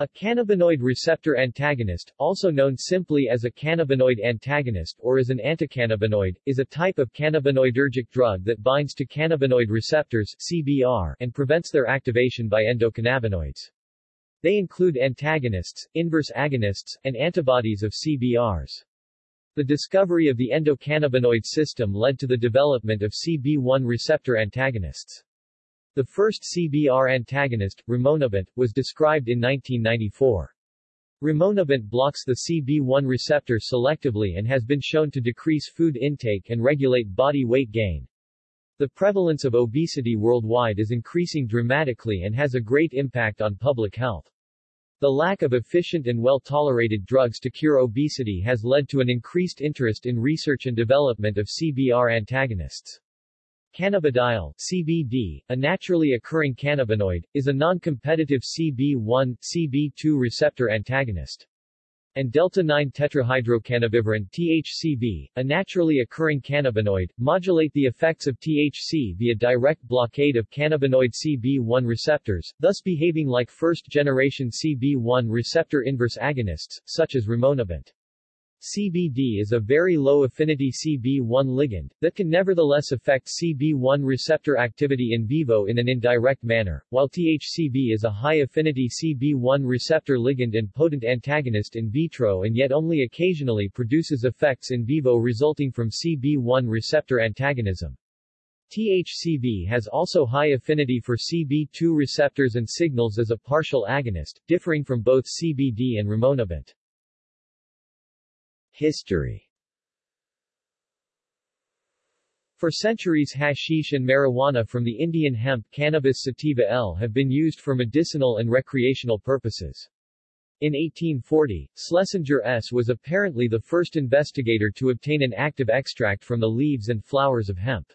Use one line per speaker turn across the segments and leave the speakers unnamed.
A cannabinoid receptor antagonist, also known simply as a cannabinoid antagonist or as an anticannabinoid, is a type of cannabinoidergic drug that binds to cannabinoid receptors CBR and prevents their activation by endocannabinoids. They include antagonists, inverse agonists, and antibodies of CBRs. The discovery of the endocannabinoid system led to the development of CB1 receptor antagonists. The first CBR antagonist, rimonabant, was described in 1994. Rimonabant blocks the CB1 receptor selectively and has been shown to decrease food intake and regulate body weight gain. The prevalence of obesity worldwide is increasing dramatically and has a great impact on public health. The lack of efficient and well-tolerated drugs to cure obesity has led to an increased interest in research and development of CBR antagonists. Cannabidiol CBD, a naturally occurring cannabinoid, is a non-competitive CB1, CB2 receptor antagonist. And delta-9-tetrahydrocannabivarin THCV, a naturally occurring cannabinoid, modulate the effects of THC via direct blockade of cannabinoid CB1 receptors, thus behaving like first-generation CB1 receptor inverse agonists, such as rimonabant. CBD is a very low-affinity CB1 ligand, that can nevertheless affect CB1 receptor activity in vivo in an indirect manner, while THCB is a high-affinity CB1 receptor ligand and potent antagonist in vitro and yet only occasionally produces effects in vivo resulting from CB1 receptor antagonism. THCV has also high affinity for CB2 receptors and signals as a partial agonist, differing from both CBD and rimonabant. History For centuries hashish and marijuana from the Indian hemp Cannabis sativa L have been used for medicinal and recreational purposes. In 1840, Schlesinger S. was apparently the first investigator to obtain an active extract from the leaves and flowers of hemp.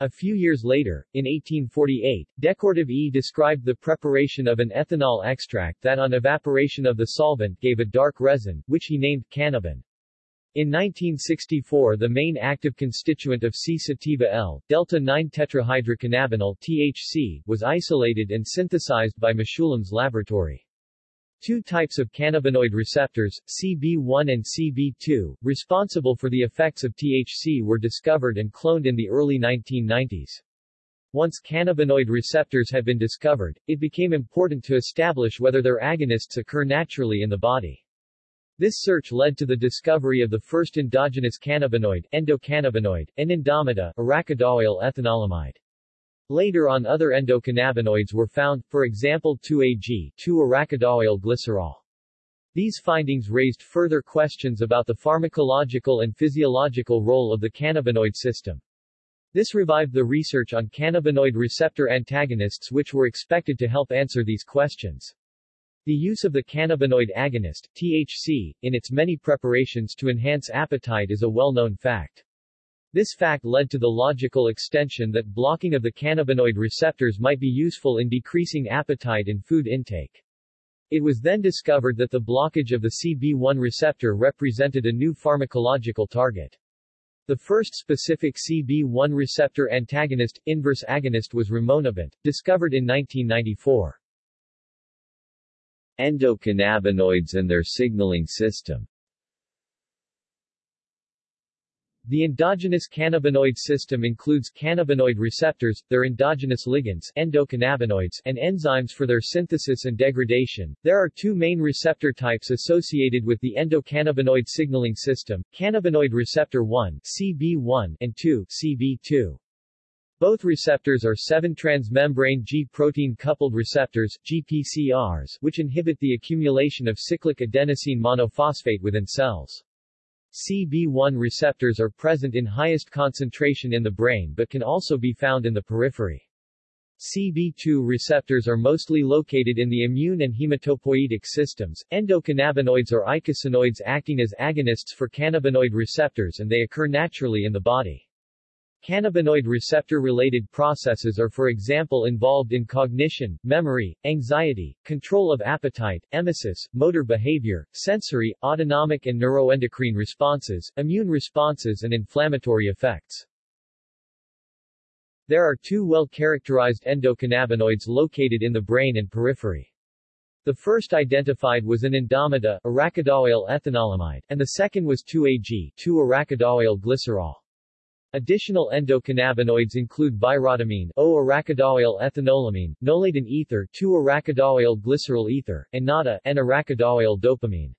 A few years later, in 1848, Decourtive E described the preparation of an ethanol extract that on evaporation of the solvent gave a dark resin, which he named cannabin. In 1964 the main active constituent of C-sativa L, delta-9-tetrahydrocannabinol THC, was isolated and synthesized by Mechoulam's laboratory. Two types of cannabinoid receptors, CB1 and CB2, responsible for the effects of THC were discovered and cloned in the early 1990s. Once cannabinoid receptors had been discovered, it became important to establish whether their agonists occur naturally in the body. This search led to the discovery of the first endogenous cannabinoid, endocannabinoid, N-indomida, arachidoyl ethanolamide. Later on other endocannabinoids were found, for example 2-AG, 2-arachidoyl glycerol. These findings raised further questions about the pharmacological and physiological role of the cannabinoid system. This revived the research on cannabinoid receptor antagonists which were expected to help answer these questions. The use of the cannabinoid agonist, THC, in its many preparations to enhance appetite is a well-known fact. This fact led to the logical extension that blocking of the cannabinoid receptors might be useful in decreasing appetite and food intake. It was then discovered that the blockage of the CB1 receptor represented a new pharmacological target. The first specific CB1 receptor antagonist, inverse agonist was rimonabant, discovered in 1994 endocannabinoids and their signaling system. The endogenous cannabinoid system includes cannabinoid receptors, their endogenous ligands endocannabinoids, and enzymes for their synthesis and degradation. There are two main receptor types associated with the endocannabinoid signaling system, cannabinoid receptor 1 CB1 and 2 CB2. Both receptors are 7-transmembrane G-protein coupled receptors GPCRs, which inhibit the accumulation of cyclic adenosine monophosphate within cells. CB1 receptors are present in highest concentration in the brain but can also be found in the periphery. CB2 receptors are mostly located in the immune and hematopoietic systems. Endocannabinoids are eicosanoids acting as agonists for cannabinoid receptors and they occur naturally in the body. Cannabinoid receptor-related processes are for example involved in cognition, memory, anxiety, control of appetite, emesis, motor behavior, sensory, autonomic and neuroendocrine responses, immune responses and inflammatory effects. There are two well-characterized endocannabinoids located in the brain and periphery. The first identified was an indomida, arachidoyl ethanolamide, and the second was 2-AG, 2-arachidoyl glycerol. Additional endocannabinoids include birotamine, O-arachidoyl ethanolamine, noladen ether, 2-arachidoyl glycerol ether, and NADA, N-arachidoyl dopamine.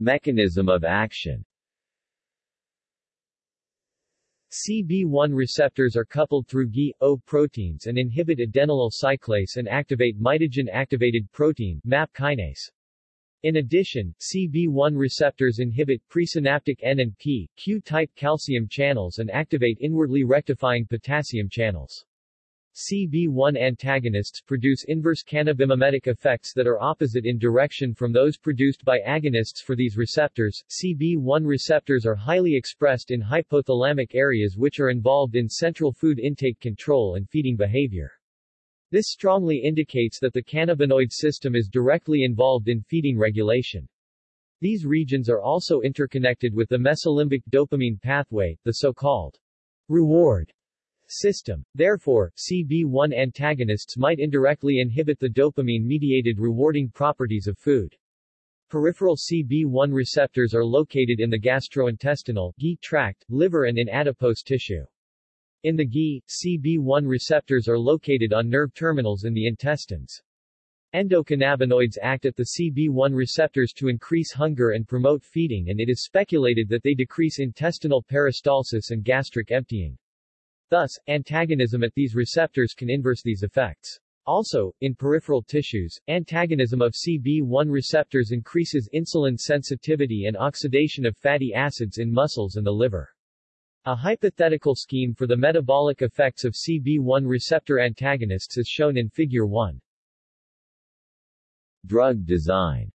Mechanism of action CB1 receptors are coupled through Gi-O proteins and inhibit adenylyl cyclase and activate mitogen-activated protein MAP kinase. In addition, CB1 receptors inhibit presynaptic N and P, Q-type calcium channels and activate inwardly rectifying potassium channels. CB1 antagonists produce inverse cannabimimetic effects that are opposite in direction from those produced by agonists for these receptors. CB1 receptors are highly expressed in hypothalamic areas which are involved in central food intake control and feeding behavior. This strongly indicates that the cannabinoid system is directly involved in feeding regulation. These regions are also interconnected with the mesolimbic dopamine pathway, the so-called reward system. Therefore, CB1 antagonists might indirectly inhibit the dopamine-mediated rewarding properties of food. Peripheral CB1 receptors are located in the gastrointestinal GI tract, liver and in adipose tissue. In the GI, CB1 receptors are located on nerve terminals in the intestines. Endocannabinoids act at the CB1 receptors to increase hunger and promote feeding and it is speculated that they decrease intestinal peristalsis and gastric emptying. Thus, antagonism at these receptors can inverse these effects. Also, in peripheral tissues, antagonism of CB1 receptors increases insulin sensitivity and oxidation of fatty acids in muscles and the liver. A hypothetical scheme for the metabolic effects of CB1 receptor antagonists is shown in Figure 1. Drug design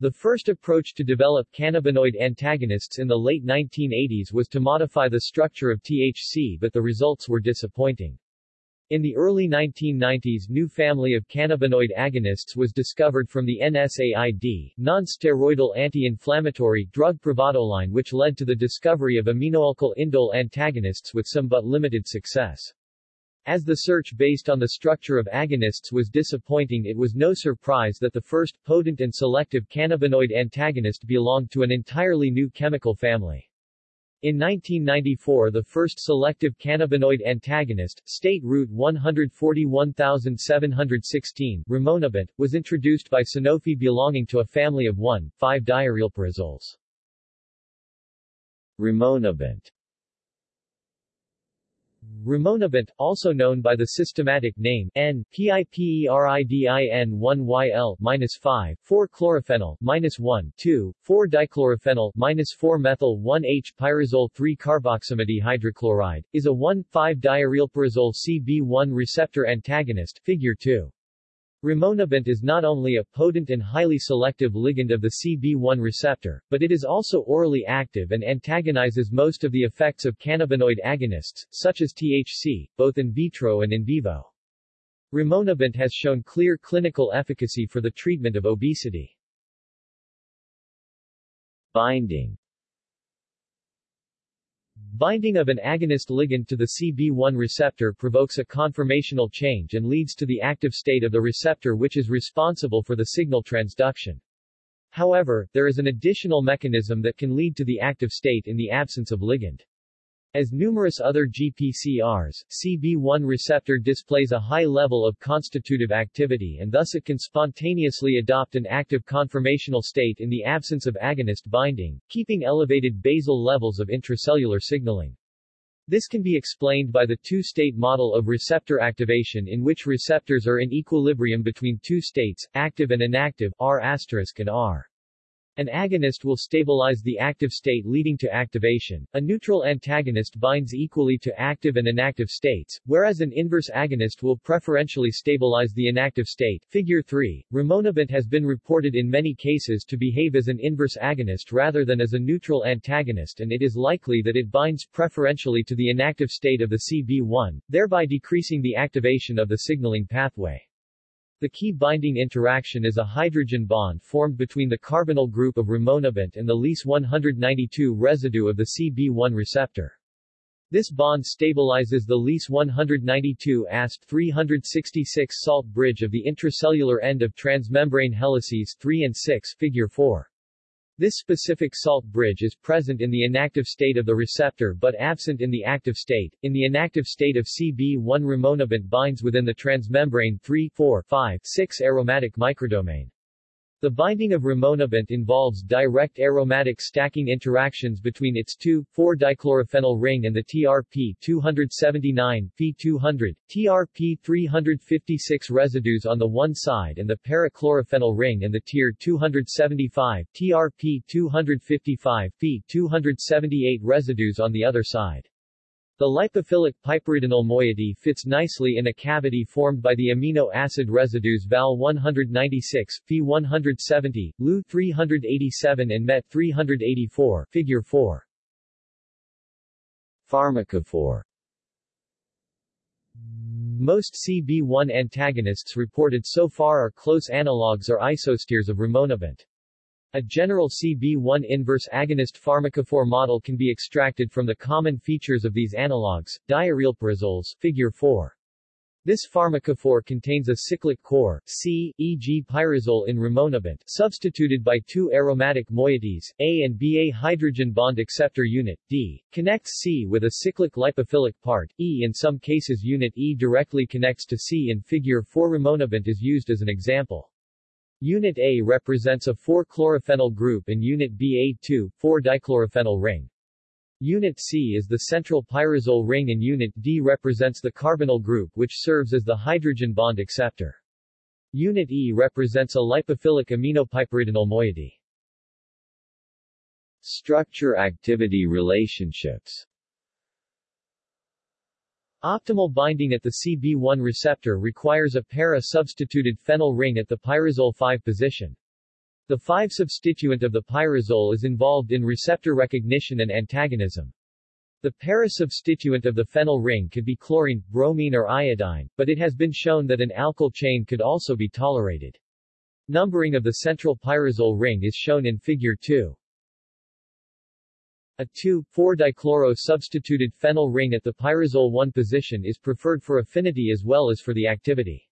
the first approach to develop cannabinoid antagonists in the late 1980s was to modify the structure of THC but the results were disappointing. In the early 1990s new family of cannabinoid agonists was discovered from the NSAID, non-steroidal anti-inflammatory drug Pravadoline which led to the discovery of aminoalkyl indole antagonists with some but limited success. As the search based on the structure of agonists was disappointing it was no surprise that the first, potent and selective cannabinoid antagonist belonged to an entirely new chemical family. In 1994 the first selective cannabinoid antagonist, state route 141716, rimonabant, was introduced by Sanofi belonging to a family of 1,5-diarylpyrazoles. Rimonabant Rimonabant, also known by the systematic name N, PIPERIDIN1YL-5, 4-chlorophenyl, 1,2, 4-dichlorophenyl, 4-methyl-1-H-pyrazole-3-carboxamide hydrochloride, is a 1,5-diarylpyrazole CB1 receptor antagonist, figure 2. Rimonabant is not only a potent and highly selective ligand of the CB1 receptor, but it is also orally active and antagonizes most of the effects of cannabinoid agonists, such as THC, both in vitro and in vivo. Rimonabant has shown clear clinical efficacy for the treatment of obesity. Binding Binding of an agonist ligand to the CB1 receptor provokes a conformational change and leads to the active state of the receptor which is responsible for the signal transduction. However, there is an additional mechanism that can lead to the active state in the absence of ligand. As numerous other GPCRs, CB1 receptor displays a high level of constitutive activity and thus it can spontaneously adopt an active conformational state in the absence of agonist binding, keeping elevated basal levels of intracellular signaling. This can be explained by the two-state model of receptor activation in which receptors are in equilibrium between two states, active and inactive, R** and R. An agonist will stabilize the active state leading to activation. A neutral antagonist binds equally to active and inactive states, whereas an inverse agonist will preferentially stabilize the inactive state. Figure 3. Rimonabant has been reported in many cases to behave as an inverse agonist rather than as a neutral antagonist and it is likely that it binds preferentially to the inactive state of the CB1, thereby decreasing the activation of the signaling pathway. The key binding interaction is a hydrogen bond formed between the carbonyl group of rimonabant and the Lys 192 residue of the CB1 receptor. This bond stabilizes the Lys 192 Asp 366 salt bridge of the intracellular end of transmembrane helices 3 and 6 figure 4. This specific salt bridge is present in the inactive state of the receptor but absent in the active state. In the inactive state of CB1 rimonabant binds within the transmembrane 3, 4, 5, 6 aromatic microdomain. The binding of rimonabant involves direct aromatic stacking interactions between its 2,4-dichlorophenyl ring and the TRP-279, P200, TRP-356 residues on the one side and the para-chlorophenyl ring and the TIR-275, TRP-255, P278 residues on the other side. The lipophilic piperidonyl moiety fits nicely in a cavity formed by the amino acid residues Val 196, Phi 170, Lu 387 and Met 384, Figure 4. Pharmacophore Most CB1 antagonists reported so far are close analogues or isosteres of rimonabant. A general CB1 inverse agonist pharmacophore model can be extracted from the common features of these analogues, diarylpyrazoles, figure 4. This pharmacophore contains a cyclic core, C, e.g. pyrazole in rimonabant, substituted by two aromatic moieties, A and B. A hydrogen bond acceptor unit, D, connects C with a cyclic lipophilic part, E. In some cases unit E directly connects to C in figure 4 rimonabant is used as an example. Unit A represents a 4-chlorophenyl group and Unit B a 2, 4-dichlorophenyl ring. Unit C is the central pyrazole ring and Unit D represents the carbonyl group which serves as the hydrogen bond acceptor. Unit E represents a lipophilic aminopyperidonyl moiety. Structure-activity relationships Optimal binding at the CB1 receptor requires a para-substituted phenyl ring at the pyrazole 5 position. The 5 substituent of the pyrazole is involved in receptor recognition and antagonism. The para-substituent of the phenyl ring could be chlorine, bromine or iodine, but it has been shown that an alkyl chain could also be tolerated. Numbering of the central pyrazole ring is shown in Figure 2. A 2,4-dichloro substituted phenyl ring at the pyrazole 1 position is preferred for affinity as well as for the activity.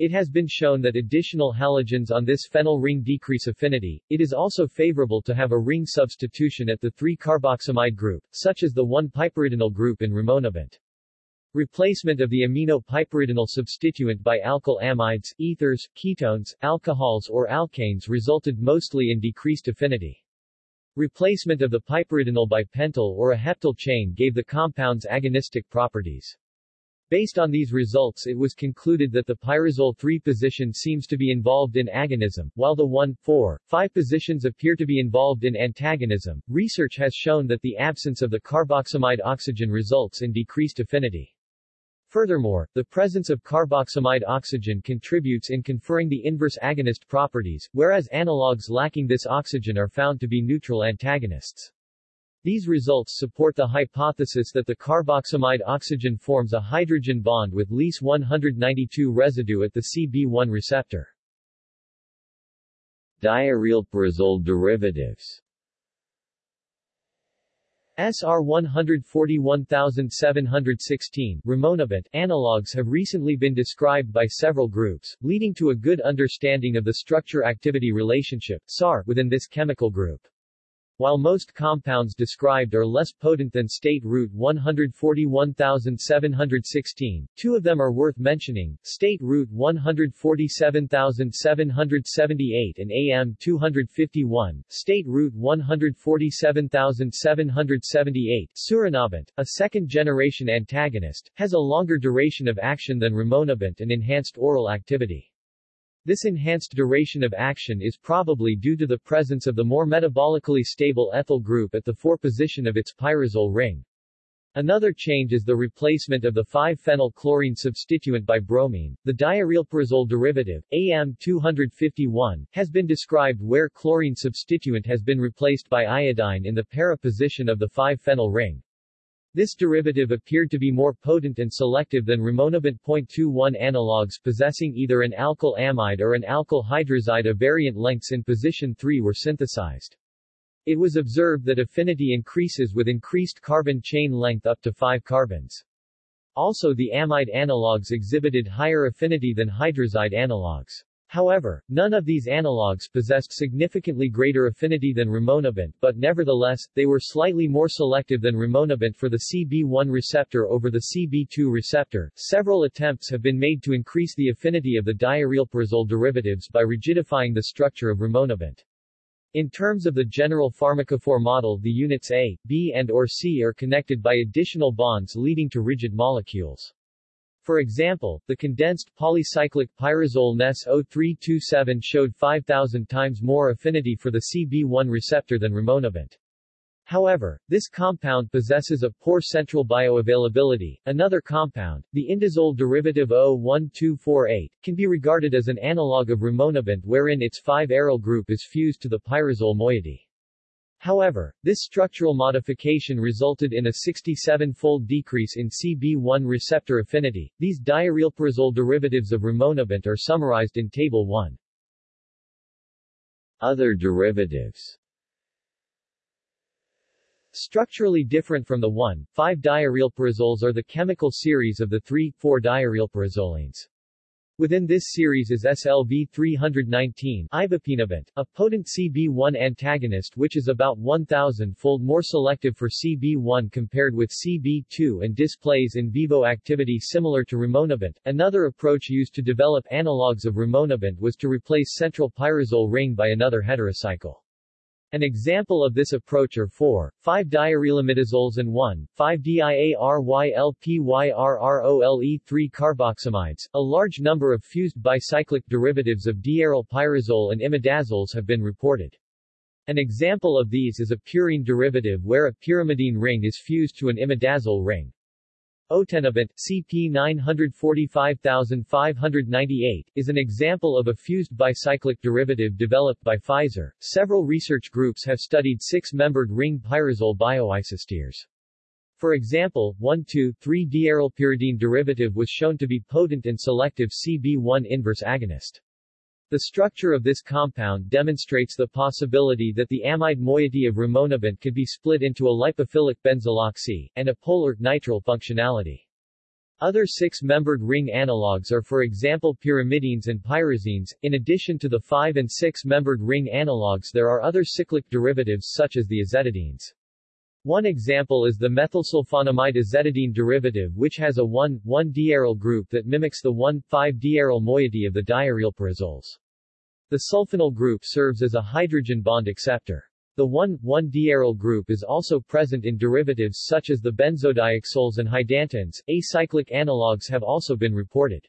It has been shown that additional halogens on this phenyl ring decrease affinity. It is also favorable to have a ring substitution at the 3-carboxamide group, such as the 1-piperidonyl group in rimonabant. Replacement of the amino piperidonyl substituent by alkyl amides, ethers, ketones, alcohols or alkanes resulted mostly in decreased affinity. Replacement of the piperidonyl by pentyl or a heptyl chain gave the compounds agonistic properties. Based on these results it was concluded that the pyrazole 3 position seems to be involved in agonism, while the 1, 4, 5 positions appear to be involved in antagonism. Research has shown that the absence of the carboxamide oxygen results in decreased affinity. Furthermore, the presence of carboxamide oxygen contributes in conferring the inverse agonist properties, whereas analogues lacking this oxygen are found to be neutral antagonists. These results support the hypothesis that the carboxamide oxygen forms a hydrogen bond with Lys 192 residue at the CB1 receptor. Diarylpyrazole derivatives SR 141716 rimonabant analogues have recently been described by several groups, leading to a good understanding of the structure-activity relationship SAR within this chemical group. While most compounds described are less potent than state Route 141716, two of them are worth mentioning, state root 147778 and AM 251, state Route 147778 surinabant, a second-generation antagonist, has a longer duration of action than rimonabant and enhanced oral activity. This enhanced duration of action is probably due to the presence of the more metabolically stable ethyl group at the 4 position of its pyrazole ring. Another change is the replacement of the 5-phenyl-chlorine substituent by bromine. The diarylpyrazole derivative, AM251, has been described where chlorine substituent has been replaced by iodine in the para position of the 5-phenyl ring. This derivative appeared to be more potent and selective than rimonabant .21 analogues possessing either an alkyl amide or an alkyl hydrazide of variant lengths in position 3 were synthesized. It was observed that affinity increases with increased carbon chain length up to 5 carbons. Also the amide analogues exhibited higher affinity than hydrazide analogues. However, none of these analogues possessed significantly greater affinity than rimonabant but nevertheless, they were slightly more selective than rimonabant for the CB1 receptor over the CB2 receptor. Several attempts have been made to increase the affinity of the diarylperazole derivatives by rigidifying the structure of rimonabant. In terms of the general pharmacophore model the units A, B and or C are connected by additional bonds leading to rigid molecules. For example, the condensed polycyclic pyrazole NES 0327 showed 5,000 times more affinity for the CB1 receptor than rimonabant. However, this compound possesses a poor central bioavailability. Another compound, the indazole derivative O1248, can be regarded as an analog of rimonabant wherein its 5-aryl group is fused to the pyrazole moiety. However, this structural modification resulted in a 67-fold decrease in CB1 receptor affinity. These diarylperazole derivatives of rimonabant are summarized in Table 1. Other derivatives Structurally different from the 1,5-diarylperazoles are the chemical series of the 3,4-diarylperazolines. Within this series is SLV-319 ibipinabant, a potent CB1 antagonist which is about 1,000-fold more selective for CB1 compared with CB2 and displays in vivo activity similar to rimonabant. Another approach used to develop analogues of rimonabant was to replace central pyrazole ring by another heterocycle. An example of this approach are 4, 5-diarylimidazoles and 1, 5-diarylpyrrole3 carboxamides. A large number of fused bicyclic derivatives of diaryl pyrazole and imidazoles have been reported. An example of these is a purine derivative where a pyrimidine ring is fused to an imidazole ring. Otenabant, CP 945598, is an example of a fused bicyclic derivative developed by Pfizer. Several research groups have studied six-membered ring pyrazole bioisosteres. For example, 1,2,3-diarylpyridine derivative was shown to be potent and selective CB1 inverse agonist. The structure of this compound demonstrates the possibility that the amide moiety of rimonabant could be split into a lipophilic benzyloxy, and a polar, nitrile functionality. Other six-membered ring analogues are for example pyrimidines and pyrazines. In addition to the five- and six-membered ring analogues there are other cyclic derivatives such as the azetidines. One example is the methylsulfonamide azetidine derivative which has a 1,1-diaryl group that mimics the 1,5-diaryl moiety of the diarylperazoles. The sulfonyl group serves as a hydrogen bond acceptor. The 1,1-diaryl group is also present in derivatives such as the benzodioxoles and hydantones. Acyclic analogues have also been reported.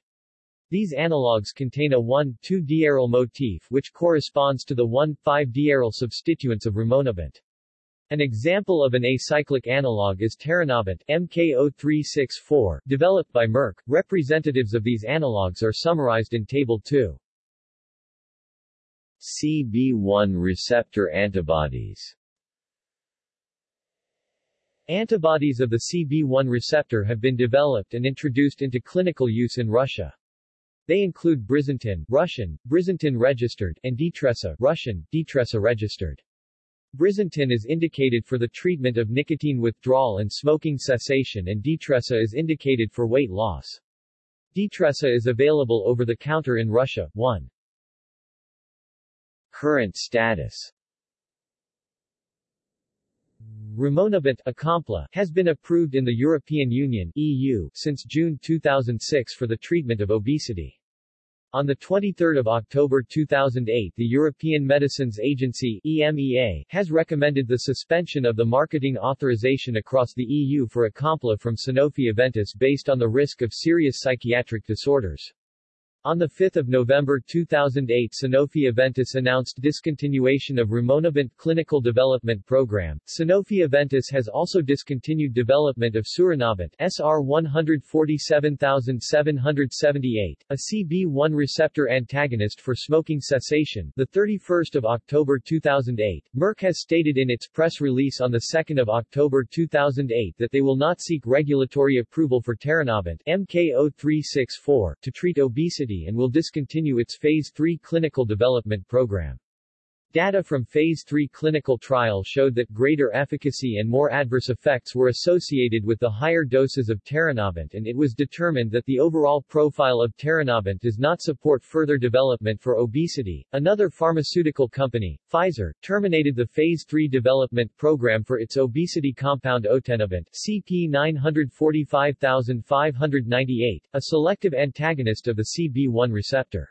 These analogues contain a 1,2-diaryl motif which corresponds to the 1,5-diaryl substituents of rimonabant. An example of an acyclic analog is taranabant MK0364, developed by Merck. Representatives of these analogues are summarized in Table 2. CB1 receptor antibodies Antibodies of the CB1 receptor have been developed and introduced into clinical use in Russia. They include Brisentin Russian, Brisentin registered, and Ditressa Russian, Ditressa registered. Brisentin is indicated for the treatment of nicotine withdrawal and smoking cessation and Ditressa is indicated for weight loss. Ditressa is available over the counter in Russia. 1. Current status Rimonabant Acompla has been approved in the European Union EU since June 2006 for the treatment of obesity. On 23 October 2008 the European Medicines Agency EMEA, has recommended the suspension of the marketing authorization across the EU for Acompla from Sanofi Aventis based on the risk of serious psychiatric disorders. On 5 November 2008 Sanofi Aventis announced discontinuation of rimonabant clinical development program. Sanofi Aventis has also discontinued development of surinabant SR 147778, a CB1 receptor antagonist for smoking cessation. The 31st of October 2008, Merck has stated in its press release on the 2nd of October 2008 that they will not seek regulatory approval for taranabant MK0364 to treat obesity and will discontinue its Phase 3 clinical development program. Data from Phase 3 clinical trial showed that greater efficacy and more adverse effects were associated with the higher doses of taranabant and it was determined that the overall profile of taranabant does not support further development for obesity. Another pharmaceutical company, Pfizer, terminated the Phase 3 development program for its obesity compound otenabant CP 945598, a selective antagonist of the CB1 receptor.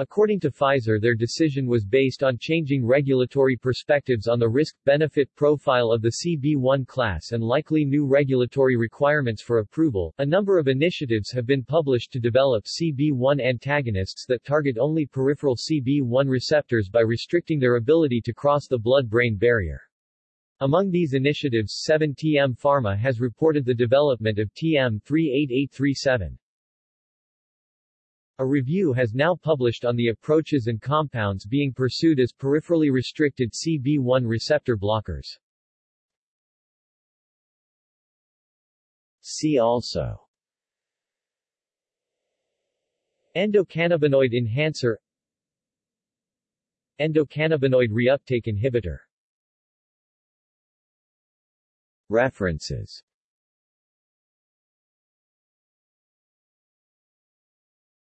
According to Pfizer their decision was based on changing regulatory perspectives on the risk-benefit profile of the CB1 class and likely new regulatory requirements for approval. A number of initiatives have been published to develop CB1 antagonists that target only peripheral CB1 receptors by restricting their ability to cross the blood-brain barrier. Among these initiatives 7TM Pharma has reported the development of TM38837. A review has now published on the approaches and compounds being pursued as peripherally restricted CB1 receptor blockers. See also. Endocannabinoid enhancer. Endocannabinoid reuptake inhibitor. References